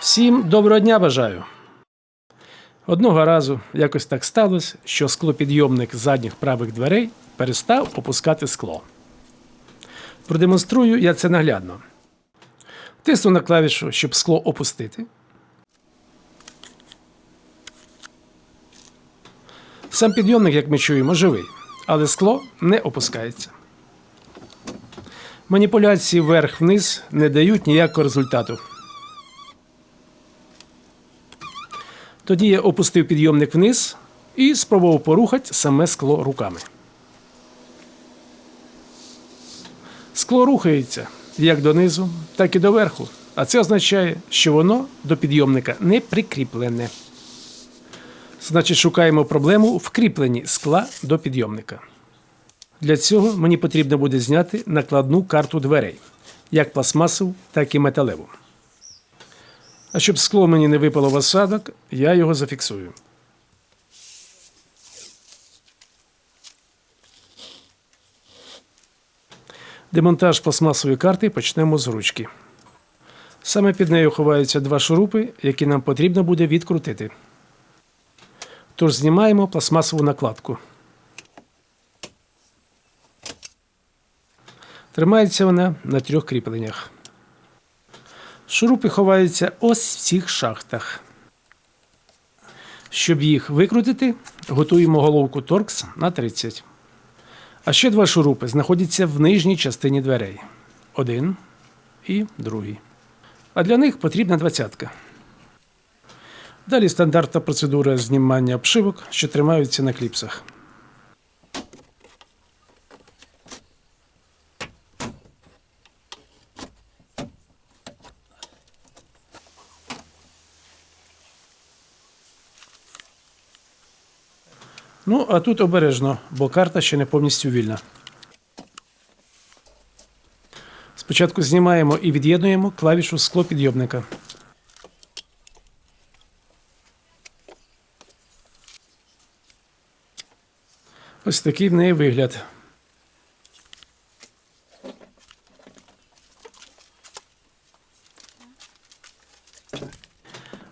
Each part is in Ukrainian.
Всім доброго дня бажаю. Одного разу якось так сталося, що склопідйомник задніх правих дверей перестав опускати скло. Продемонструю я це наглядно. Тисну на клавішу, щоб скло опустити. Сам підйомник, як ми чуємо, живий, але скло не опускається. Маніпуляції вверх-вниз не дають ніякого результату. Тоді я опустив підйомник вниз і спробував порухати саме скло руками. Скло рухається як донизу, так і доверху, а це означає, що воно до підйомника не прикріплене. Значить, шукаємо проблему в кріпленні скла до підйомника. Для цього мені потрібно буде зняти накладну карту дверей, як пластмасову, так і металеву. А щоб скло мені не випало в осадок, я його зафіксую. Демонтаж пластмасової карти почнемо з ручки. Саме під нею ховаються два шурупи, які нам потрібно буде відкрутити. Тож знімаємо пластмасову накладку. Тримається вона на трьох кріпленнях. Шурупи ховаються ось в цих шахтах. Щоб їх викрутити, готуємо головку торкс на 30. А ще два шурупи знаходяться в нижній частині дверей. Один і другий. А для них потрібна двадцятка. Далі стандартна процедура знімання обшивок, що тримаються на кліпсах. Ну, а тут обережно, бо карта ще не повністю вільна. Спочатку знімаємо і від'єднуємо клавішу склопідйомника. Ось такий в неї вигляд.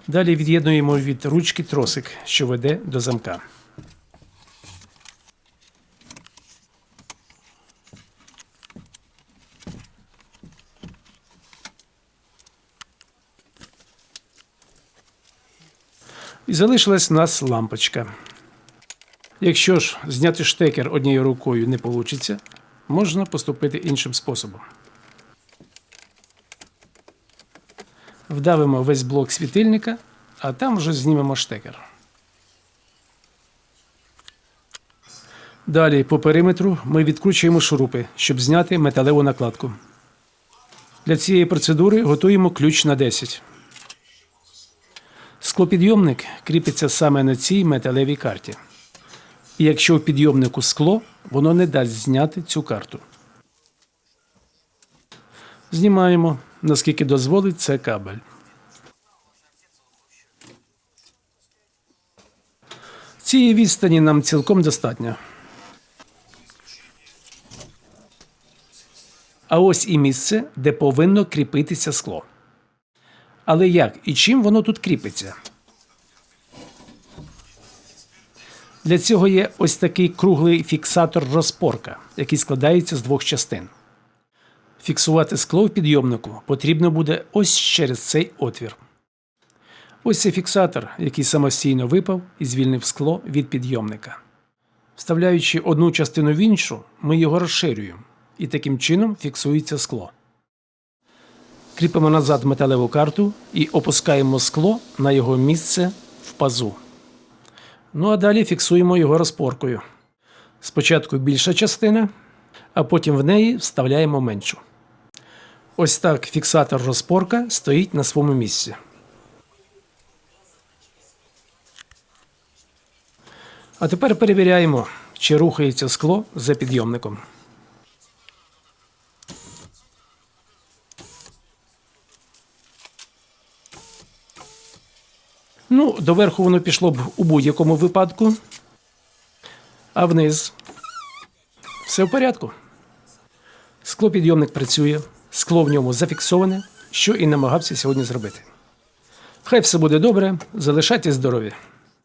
Далі від'єднуємо від ручки тросик, що веде до замка. І залишилась у нас лампочка. Якщо ж зняти штекер однією рукою не вийде, можна поступити іншим способом. Вдавимо весь блок світильника, а там вже знімемо штекер. Далі по периметру ми відкручуємо шурупи, щоб зняти металеву накладку. Для цієї процедури готуємо ключ на 10. Склопідйомник кріпиться саме на цій металевій карті. І якщо в підйомнику скло, воно не дасть зняти цю карту. Знімаємо, наскільки дозволить це кабель. Цієї відстані нам цілком достатньо. А ось і місце, де повинно кріпитися скло. Але як і чим воно тут кріпиться? Для цього є ось такий круглий фіксатор розпорка, який складається з двох частин. Фіксувати скло в підйомнику потрібно буде ось через цей отвір. Ось цей фіксатор, який самостійно випав і звільнив скло від підйомника. Вставляючи одну частину в іншу, ми його розширюємо, і таким чином фіксується скло. Кріпимо назад металеву карту і опускаємо скло на його місце в пазу. Ну а далі фіксуємо його розпоркою. Спочатку більша частина, а потім в неї вставляємо меншу. Ось так фіксатор розпорка стоїть на своєму місці. А тепер перевіряємо, чи рухається скло за підйомником. Ну, доверху воно пішло б у будь-якому випадку. А вниз все в порядку. Склопідйомник працює, скло в ньому зафіксоване, що і намагався сьогодні зробити. Хай все буде добре, залишайтесь здорові!